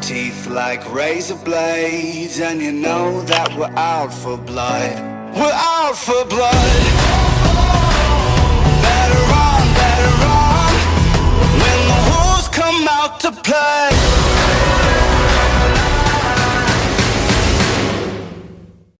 Teeth like razor blades And you know that we're out for blood. We're out for blood. Better run, better run. When the wolves come out to play.